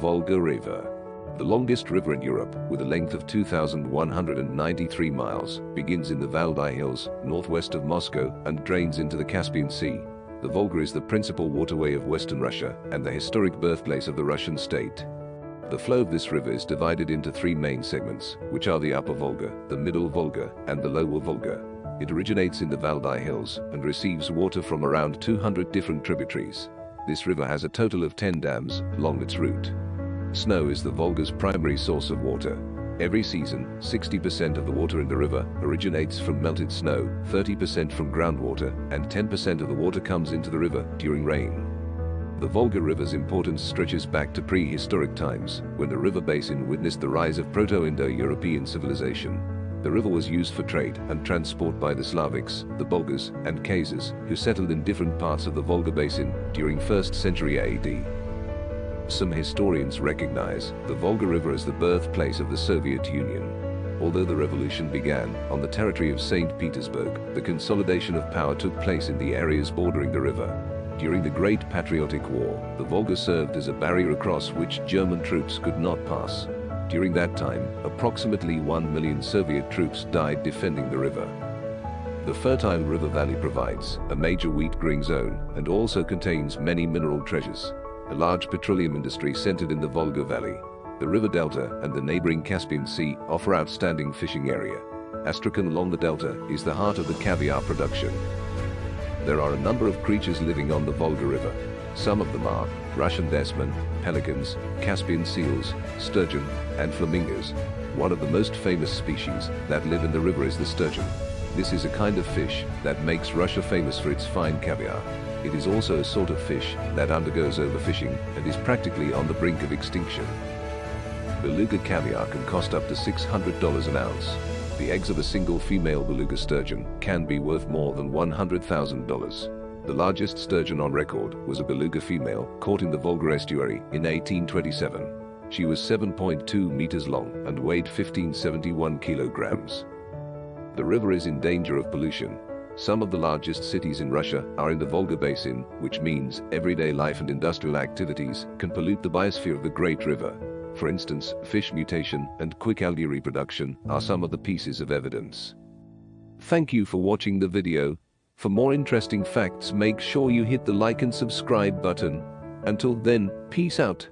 Volga River. The longest river in Europe, with a length of 2,193 miles, begins in the Valdai Hills, northwest of Moscow, and drains into the Caspian Sea. The Volga is the principal waterway of western Russia and the historic birthplace of the Russian state. The flow of this river is divided into three main segments, which are the Upper Volga, the Middle Volga, and the Lower Volga. It originates in the Valdai Hills and receives water from around 200 different tributaries. This river has a total of 10 dams along its route. Snow is the Volga's primary source of water. Every season, 60% of the water in the river originates from melted snow, 30% from groundwater, and 10% of the water comes into the river during rain. The Volga River's importance stretches back to prehistoric times, when the river basin witnessed the rise of Proto-Indo-European civilization. The river was used for trade and transport by the Slavics, the Bulgars, and Khazars, who settled in different parts of the Volga basin during 1st century AD. Some historians recognize the Volga River as the birthplace of the Soviet Union. Although the revolution began on the territory of St. Petersburg, the consolidation of power took place in the areas bordering the river. During the Great Patriotic War, the Volga served as a barrier across which German troops could not pass. During that time, approximately 1 million Soviet troops died defending the river. The fertile river valley provides a major wheat growing zone and also contains many mineral treasures a large petroleum industry centered in the Volga Valley. The river delta and the neighboring Caspian Sea offer outstanding fishing area. Astrakhan along the delta is the heart of the caviar production. There are a number of creatures living on the Volga River. Some of them are Russian desman, pelicans, Caspian seals, sturgeon, and flamingos. One of the most famous species that live in the river is the sturgeon. This is a kind of fish that makes Russia famous for its fine caviar. It is also a sort of fish that undergoes overfishing and is practically on the brink of extinction. Beluga caviar can cost up to $600 an ounce. The eggs of a single female beluga sturgeon can be worth more than $100,000. The largest sturgeon on record was a beluga female caught in the Volga estuary in 1827. She was 7.2 meters long and weighed 1571 kilograms. The river is in danger of pollution some of the largest cities in Russia are in the Volga Basin, which means everyday life and industrial activities can pollute the biosphere of the Great River. For instance, fish mutation and quick algae reproduction are some of the pieces of evidence. Thank you for watching the video. For more interesting facts make sure you hit the like and subscribe button. Until then, peace out.